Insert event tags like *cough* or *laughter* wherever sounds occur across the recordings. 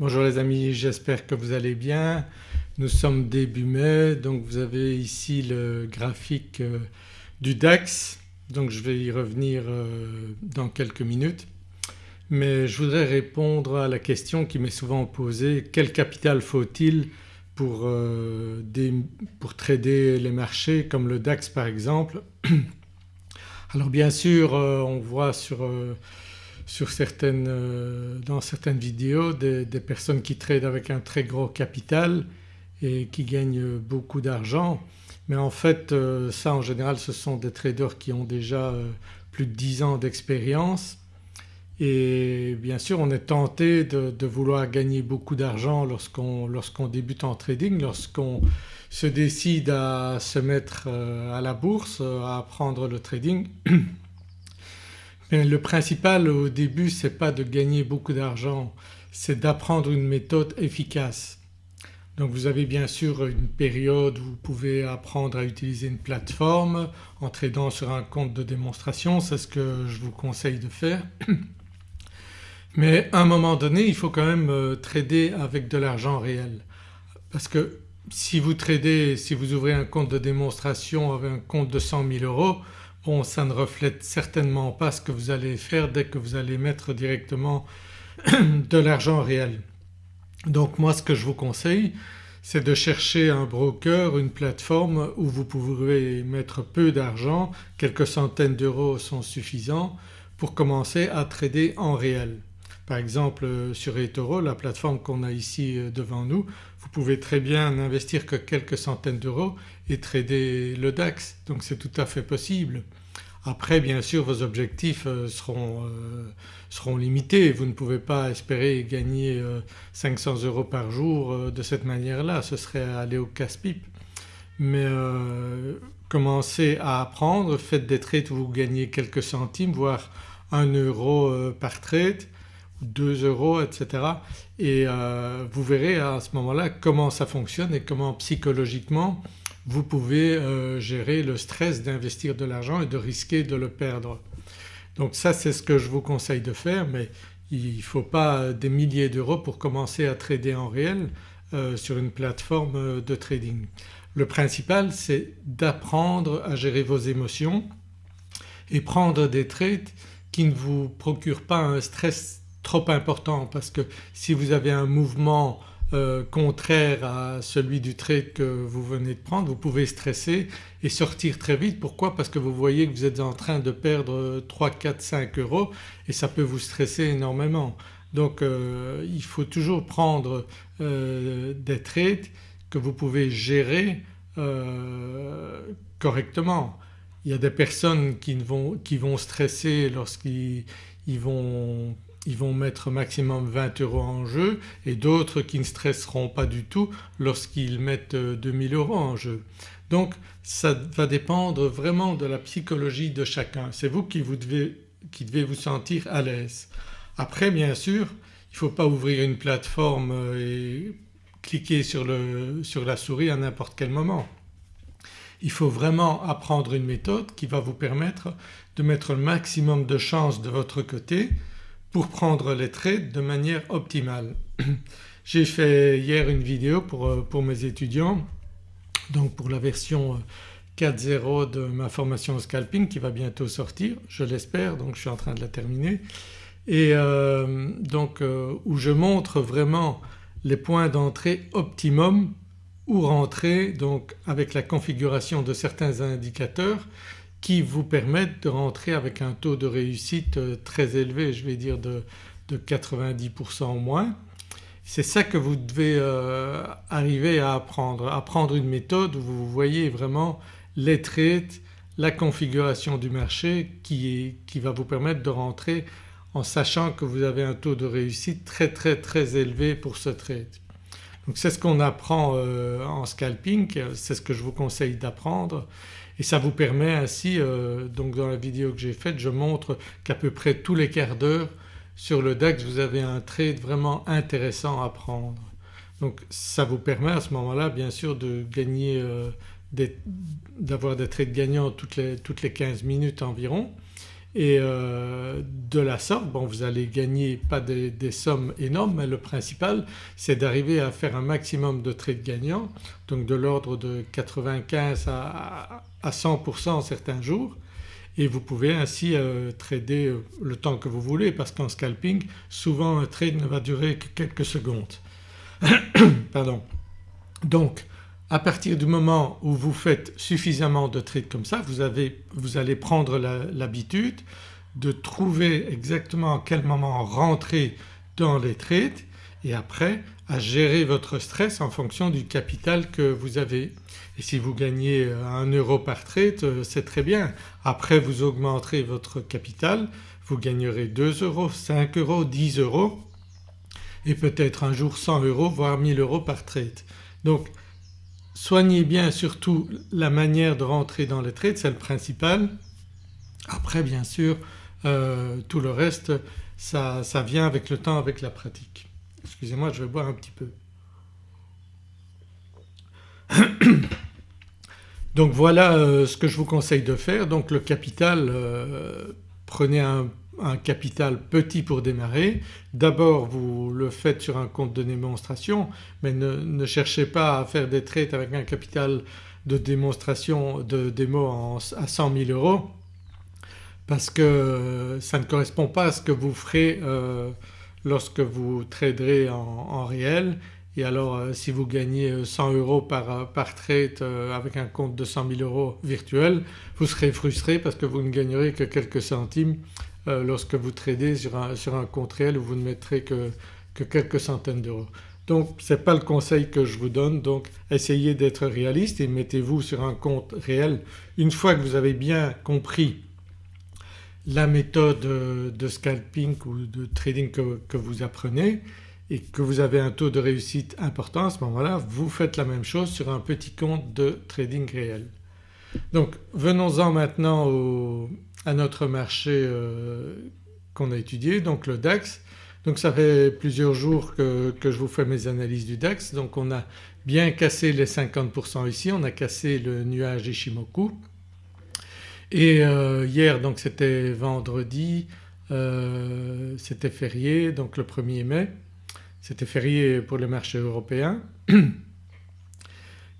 Bonjour les amis, j'espère que vous allez bien. Nous sommes début mai donc vous avez ici le graphique euh, du DAX donc je vais y revenir euh, dans quelques minutes. Mais je voudrais répondre à la question qui m'est souvent posée quel capital faut-il pour, euh, pour trader les marchés comme le DAX par exemple? *clears throat* Alors bien sûr on voit sur sur certaines, euh, dans certaines vidéos des, personnes qui tradent avec un très gros capital et qui gagnent beaucoup d'argent. Mais en fait euh, ça en général ce sont des traders qui ont déjà euh, plus de 10 ans d'expérience. Et bien sûr on est tenté de, vouloir gagner beaucoup d'argent lorsqu'on débute en trading, lorsqu'on se décide à se mettre à la bourse, à apprendre le trading *clears throat* le principal au début ce n'est pas de gagner beaucoup d'argent, c'est d'apprendre une méthode efficace. Donc vous avez bien sûr une période où vous pouvez apprendre à utiliser une plateforme en tradant sur un compte de démonstration, c'est ce que je vous conseille de faire. *clears throat* Mais à un moment donné il faut quand même euh, trader avec de l'argent réel parce que si vous tradez, si vous ouvrez un compte de démonstration avec un compte de 100 000 euros Bon ça ne reflète certainement pas ce que vous allez faire dès que vous allez mettre directement *clears throat* de l'argent réel. Donc moi ce que je vous conseille c'est de chercher un broker, une plateforme où vous pourrez mettre peu d'argent, quelques centaines d'euros sont suffisants pour commencer à trader en réel. Par exemple euh, sur eToro la plateforme qu'on a ici euh, devant nous vous pouvez très bien n'investir que quelques centaines d'euros et trader le DAX. Donc c'est tout à fait possible. Après bien sûr vos objectifs euh, seront, seront, limités, vous ne pouvez pas espérer gagner 500 euros par jour de cette manière-là, ce serait aller au casse-pipe. Mais commencez à apprendre, faites des trades où vous gagnez quelques centimes voire 1 euro par trade 2 euros etc. et euh, vous verrez à ce moment-là comment ça fonctionne et comment psychologiquement vous pouvez euh, gérer le stress d'investir de l'argent et de risquer de le perdre. Donc ça c'est ce que je vous conseille de faire mais il ne faut pas des milliers d'euros pour commencer à trader en réel euh, sur une plateforme de trading. Le principal c'est d'apprendre à gérer vos émotions et prendre des trades qui ne vous procurent pas un stress trop important parce que si vous avez un mouvement euh, contraire à celui du trade que vous venez de prendre vous pouvez stresser et sortir très vite. Pourquoi? Parce que vous voyez que vous êtes en train de perdre 3, 4, 5 euros et ça peut vous stresser énormément. Donc euh, il faut toujours prendre euh, des trades que vous pouvez gérer correctement. Il y a des personnes qui vont, qui vont stresser lorsqu'ils vont ils vont mettre maximum 20 euros en jeu et d'autres qui ne stresseront pas du tout lorsqu'ils mettent 2000 euros en jeu. Donc ça va dépendre vraiment de la psychologie de chacun, c'est vous qui, vous devez, qui devez vous sentir à l'aise. Après bien sûr il ne faut pas ouvrir une plateforme et cliquer sur, le, sur la souris à n'importe quel moment. Il faut vraiment apprendre une méthode qui va vous permettre de mettre le maximum de chances de votre côté pour prendre les trades de manière optimale. *clears throat* J'ai fait hier une vidéo pour, euh, pour, mes étudiants donc pour la version 4.0 euh, de ma formation scalping qui va bientôt sortir je l'espère donc je suis en train de la terminer et euh, donc où je montre vraiment les points d'entrée optimum où rentrer donc avec la configuration de certains indicateurs qui vous permettent de rentrer avec un taux de réussite euh, très élevé je vais dire de, 90% au moins. C'est ça que vous devez euh, arriver à apprendre, apprendre une méthode où vous voyez vraiment les trades, la configuration du marché qui, va vous permettre de rentrer en sachant que vous avez un taux de réussite très très très élevé pour ce trade. Donc c'est ce qu'on apprend euh, en scalping, c'est ce que je vous conseille d'apprendre et ça vous permet ainsi, euh, donc dans la vidéo que j'ai faite je montre qu'à peu près tous les quarts d'heure sur le DAX vous avez un trade vraiment intéressant à prendre. Donc ça vous permet à ce moment-là bien sûr de gagner, euh, d'avoir des trades gagnants toutes les, toutes les 15 minutes environ et euh, de la sorte bon vous allez gagner pas des, sommes énormes mais le principal c'est d'arriver à faire un maximum de trades gagnants donc de l'ordre de 95 à, 100% certains jours et vous pouvez ainsi euh, trader euh, le temps que vous voulez parce qu'en scalping souvent un trade ne va durer que quelques secondes. *coughs* Pardon. Donc à partir du moment où vous faites suffisamment de trades comme ça vous, avez, vous allez prendre l'habitude de trouver exactement à quel moment rentrer dans les trades et après à gérer votre stress en fonction du capital que vous avez. Et si vous gagnez 1 euro par trade euh, c'est très bien. Après vous augmenterez votre capital, vous gagnerez 2 euros, 5 euros, 10 euros et peut-être un jour 100 euros voire 1000 euros par trade. Soignez bien surtout la manière de rentrer dans les trades, c'est le principal. Après bien sûr euh, tout le reste ça, vient avec le temps, avec la pratique. Excusez-moi je vais boire un petit peu. Donc voilà euh, ce que je vous conseille de faire. Donc le capital, euh, prenez un, capital petit pour démarrer. D'abord vous le faites sur un compte de démonstration mais ne, cherchez pas à faire des trades avec un capital de démonstration de démo à 100 000 euros parce que ça ne correspond pas à ce que vous ferez euh, lorsque vous traderez en, réel et alors euh, si vous gagnez 100 euh, euros par, par trade avec un compte de 100 000 euros virtuel vous serez frustré parce que vous ne gagnerez que quelques centimes lorsque vous tradez sur un, sur un, compte réel où vous ne mettrez que, que quelques centaines d'euros. Donc ce n'est pas le conseil que je vous donne donc essayez d'être réaliste et mettez-vous sur un compte réel. Une fois que vous avez bien compris la méthode de scalping ou de trading que, vous apprenez et que vous avez un taux de réussite important à ce moment-là vous faites la même chose sur un petit compte de trading réel. Donc venons-en maintenant à notre marché euh, qu'on a étudié donc le DAX. Donc ça fait plusieurs jours que, que, je vous fais mes analyses du DAX donc on a bien cassé les 50% ici, on a cassé le nuage Ishimoku et euh, hier donc c'était vendredi, euh, c'était férié donc le 1er mai, c'était férié pour le marché européen.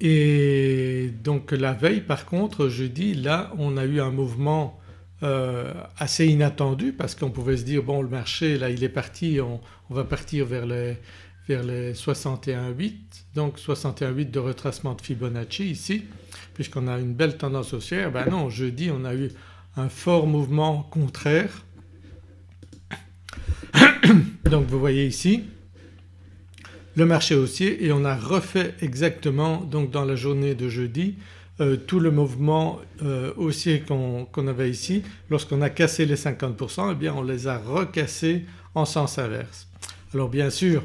Et donc la veille par contre jeudi là on a eu un mouvement euh, assez inattendu parce qu'on pouvait se dire bon le marché là il est parti, on, on va partir vers les, vers les 61,8 donc 61,8 de retracement de Fibonacci ici puisqu'on a une belle tendance haussière. Ben non jeudi on a eu un fort mouvement contraire. *coughs* Donc vous voyez ici le marché haussier et on a refait exactement donc dans la journée de jeudi euh, tout le mouvement euh, haussier qu'on avait ici. Lorsqu'on a cassé les 50% eh bien on les a recassés en sens inverse. Alors bien sûr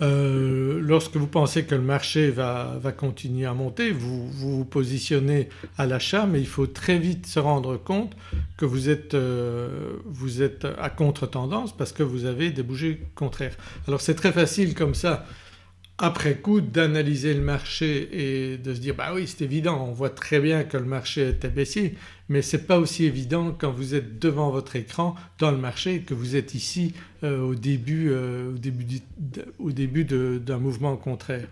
euh, lorsque vous pensez que le marché va, continuer à monter vous, vous, positionnez à l'achat mais il faut très vite se rendre compte que vous êtes, vous êtes à contre-tendance parce que vous avez des bougies contraires. Alors c'est très facile comme ça après coup d'analyser le marché et de se dire bah oui c'est évident on voit très bien que le marché était baissier mais ce n'est pas aussi évident quand vous êtes devant votre écran dans le marché que vous êtes ici euh, au début, euh, au début d'un mouvement contraire.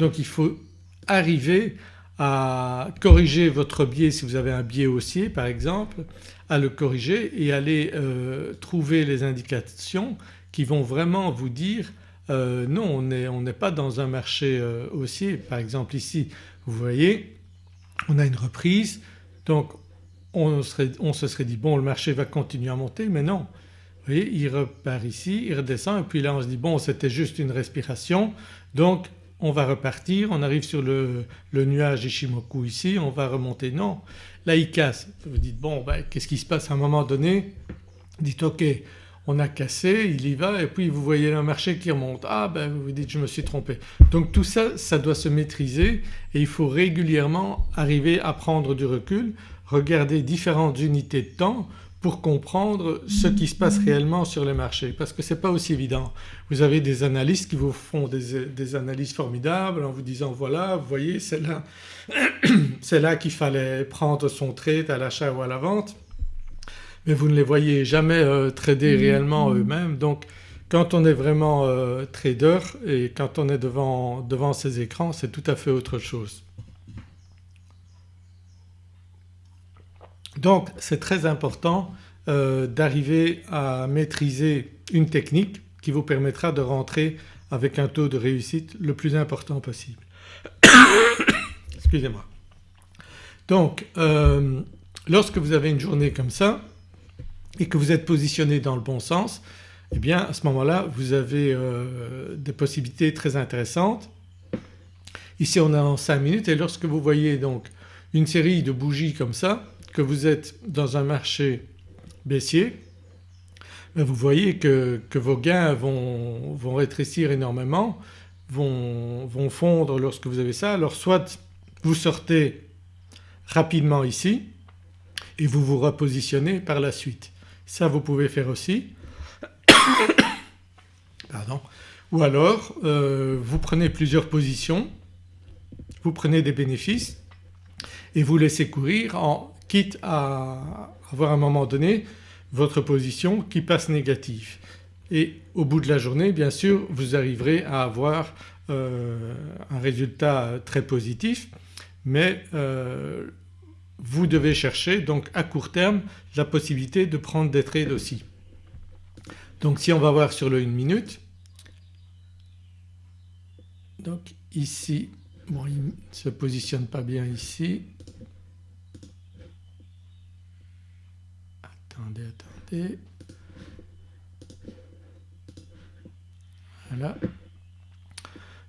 Donc il faut arriver à corriger votre biais si vous avez un biais haussier par exemple, à le corriger et aller euh, trouver les indications qui vont vraiment vous dire euh, non on n'est pas dans un marché euh, haussier. Par exemple ici vous voyez on a une reprise donc on, se serait dit bon le marché va continuer à monter mais non. Vous voyez il repart ici, il redescend et puis là on se dit bon c'était juste une respiration donc on va repartir, on arrive sur le, nuage Ishimoku ici, on va remonter. Non, là il casse. Vous dites bon ben, qu'est-ce qui se passe à un moment donné? Dites ok on a cassé, il y va et puis vous voyez le marché qui remonte. Ah ben vous vous dites je me suis trompé. Donc tout ça, ça doit se maîtriser et il faut régulièrement arriver à prendre du recul, regarder différentes unités de temps pour comprendre ce qui se passe réellement sur les marchés parce que ce n'est pas aussi évident. Vous avez des analystes qui vous font des, analyses formidables en vous disant voilà vous voyez c'est là, *clears throat* là qu'il fallait prendre son trade à l'achat ou à la vente mais vous ne les voyez jamais trader réellement eux-mêmes donc quand on est vraiment trader et quand on est devant, devant ces écrans c'est tout à fait autre chose. Donc c'est très important euh, d'arriver à maîtriser une technique qui vous permettra de rentrer avec un taux de réussite le plus important possible. *coughs* Excusez-moi. Donc euh, lorsque vous avez une journée comme ça et que vous êtes positionné dans le bon sens eh bien à ce moment-là vous avez euh, des possibilités très intéressantes. Ici on est en 5 minutes et lorsque vous voyez donc une série de bougies comme ça que vous êtes dans un marché baissier, ben, vous voyez que, vos gains vont, rétrécir énormément, vont, vont, fondre lorsque vous avez ça. Alors soit vous sortez rapidement ici et vous vous repositionnez par la suite. Ça vous pouvez faire aussi. *coughs* Pardon. Ou alors euh, vous prenez plusieurs positions, vous prenez des bénéfices et vous laissez courir en quitte à avoir à un moment donné votre position qui passe négative. Et au bout de la journée bien sûr vous arriverez à avoir euh, un résultat très positif mais euh, vous devez chercher donc à court terme la possibilité de prendre des trades aussi. Donc si on va voir sur le 1 minute donc ici bon il ne se positionne pas bien ici attendez, attendez. Voilà.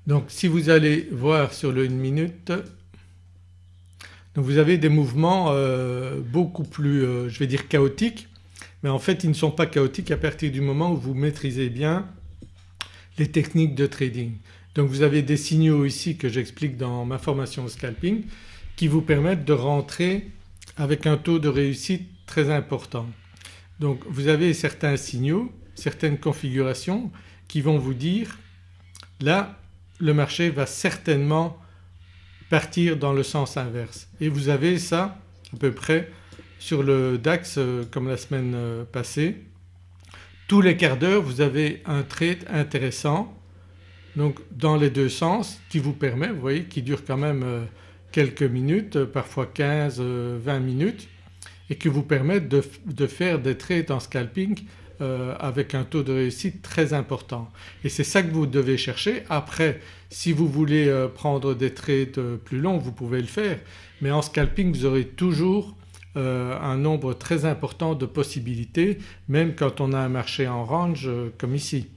Donc si vous allez voir sur le 1 minute donc vous avez des mouvements euh, beaucoup plus euh, je vais dire chaotiques mais en fait ils ne sont pas chaotiques à partir du moment où vous maîtrisez bien les techniques de trading. Donc vous avez des signaux ici que j'explique dans ma formation au scalping qui vous permettent de rentrer avec un taux de réussite très important. Donc vous avez certains signaux, certaines configurations qui vont vous dire là le marché va certainement partir dans le sens inverse et vous avez ça à peu près sur le DAX euh, comme la semaine euh, passée. Tous les quarts d'heure vous avez un trade intéressant donc dans les deux sens qui vous permet, vous voyez qui dure quand même euh, quelques minutes, parfois 15-20 minutes et qui vous permettent de, faire des trades en scalping avec un taux de réussite très important. Et c'est ça que vous devez chercher. Après si vous voulez euh, prendre des trades euh, plus longs vous pouvez le faire mais en scalping vous aurez toujours un nombre très important de possibilités même quand on a un marché en range comme ici.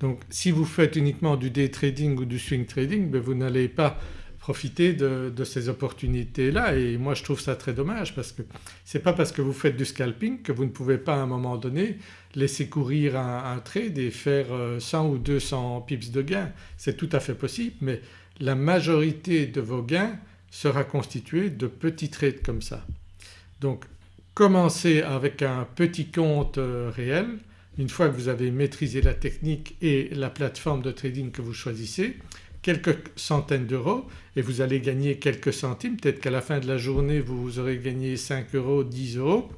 Donc si vous faites uniquement du day trading ou du swing trading ben vous n'allez pas profiter de, ces opportunités-là et moi je trouve ça très dommage parce que ce n'est pas parce que vous faites du scalping que vous ne pouvez pas à un moment donné laisser courir un, trade et faire 100 euh, ou 200 pips de gains. C'est tout à fait possible mais la majorité de vos gains sera constituée de petits trades comme ça. Donc commencez avec un petit compte euh, réel une fois que vous avez maîtrisé la technique et la plateforme de trading que vous choisissez quelques centaines d'euros et vous allez gagner quelques centimes, peut-être qu'à la fin de la journée vous aurez gagné 5 euros, 10 euros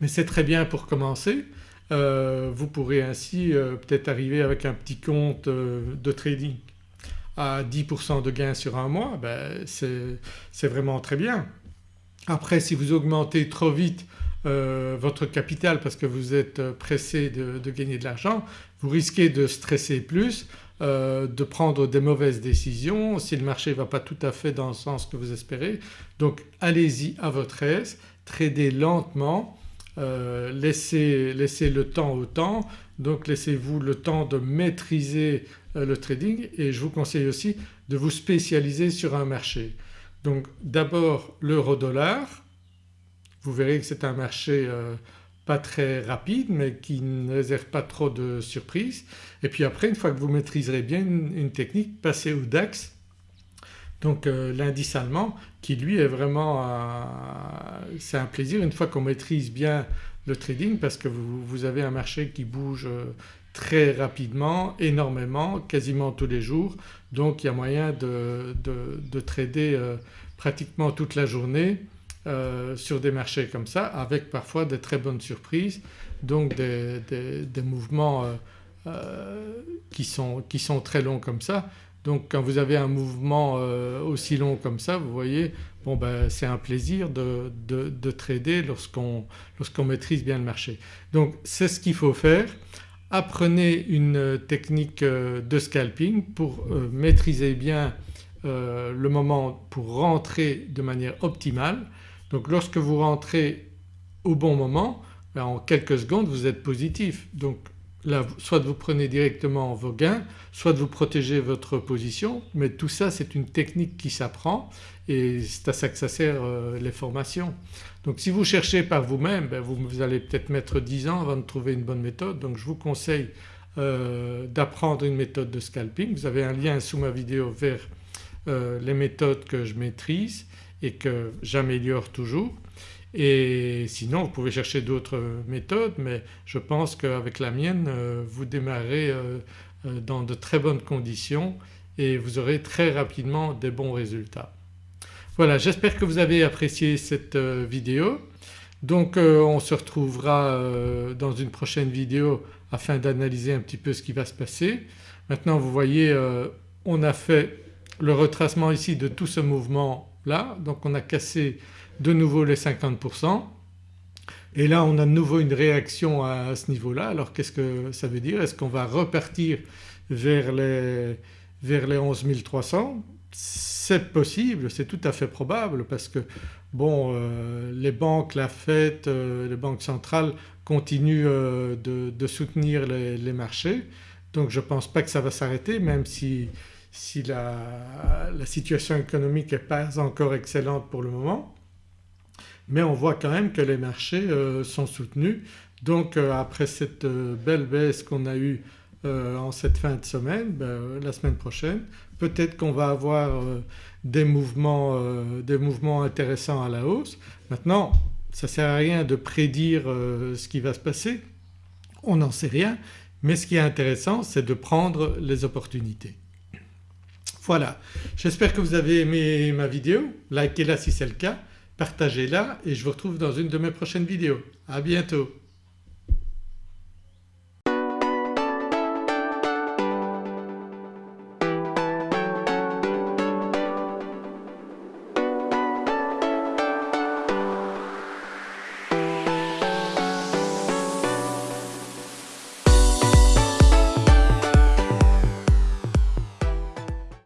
mais c'est très bien pour commencer. Euh, vous pourrez ainsi euh, peut-être arriver avec un petit compte euh, de trading à 10% de gain sur un mois, ben c'est vraiment très bien. Après si vous augmentez trop vite votre capital parce que vous êtes pressé de, de gagner de l'argent vous risquez de stresser plus euh, de prendre des mauvaises décisions si le marché ne va pas tout à fait dans le sens que vous espérez. Donc allez-y à votre aise, tradez lentement, euh, laissez, le temps au temps donc laissez-vous le temps de maîtriser euh, le trading et je vous conseille aussi de vous spécialiser sur un marché. Donc d'abord l'euro dollar, vous verrez que c'est un marché pas très rapide mais qui ne réserve pas trop de surprises. Et puis après une fois que vous maîtriserez bien une, technique passez au DAX donc euh, l'indice allemand qui lui est vraiment c'est un plaisir une fois qu'on maîtrise bien le trading parce que vous, avez un marché qui bouge euh, très rapidement, énormément, quasiment tous les jours donc il y a moyen de, de, trader euh, pratiquement toute la journée sur des marchés comme ça avec parfois des très bonnes surprises donc des, mouvements qui sont, qui, sont, très longs comme ça. Donc quand vous avez un mouvement aussi long comme ça vous voyez bon ben c'est un plaisir de, de, trader lorsqu'on maîtrise bien le marché. Donc c'est ce qu'il faut faire. Apprenez une technique euh, de scalping pour euh, maîtriser bien euh, le moment pour rentrer de manière optimale. Donc lorsque vous rentrez au bon moment ben, en quelques secondes vous êtes positif. Donc Là soit vous prenez directement vos gains, soit vous protégez votre position mais tout ça c'est une technique qui s'apprend et c'est à ça que ça sert euh, les formations. Donc si vous cherchez par vous-même ben vous, allez peut-être mettre 10 ans avant de trouver une bonne méthode donc je vous conseille euh, d'apprendre une méthode de scalping. Vous avez un lien sous ma vidéo vers euh, les méthodes que je maîtrise et que j'améliore toujours. Et sinon vous pouvez chercher d'autres méthodes mais je pense qu'avec la mienne euh, vous démarrez euh, euh, dans de très bonnes conditions et vous aurez très rapidement des bons résultats. Voilà j'espère que vous avez apprécié cette vidéo. Donc on se retrouvera dans une prochaine vidéo afin d'analyser un petit peu ce qui va se passer. Maintenant vous voyez on a fait le retracement ici de tout ce mouvement donc on a cassé de nouveau les 50% et là on a de nouveau une réaction à, ce niveau-là. Alors qu'est-ce que ça veut dire? Est-ce qu'on va repartir vers les, vers les 11 300 C'est possible, c'est tout à fait probable parce que bon euh, les banques, la Fed, euh, les banques centrales continuent euh, de, soutenir les, marchés. Donc je ne pense pas que ça va s'arrêter même si, si la, situation économique n'est pas encore excellente pour le moment mais on voit quand même que les marchés euh, sont soutenus. Donc euh, après cette euh, belle baisse qu'on a eue en cette fin de semaine, ben, la semaine prochaine peut-être qu'on va avoir des mouvements, des, mouvements, intéressants à la hausse. Maintenant ça ne sert à rien de prédire ce qui va se passer, on n'en sait rien mais ce qui est intéressant c'est de prendre les opportunités. Voilà j'espère que vous avez aimé ma vidéo, likez-la si c'est le cas partagez-la et je vous retrouve dans une de mes prochaines vidéos. À bientôt.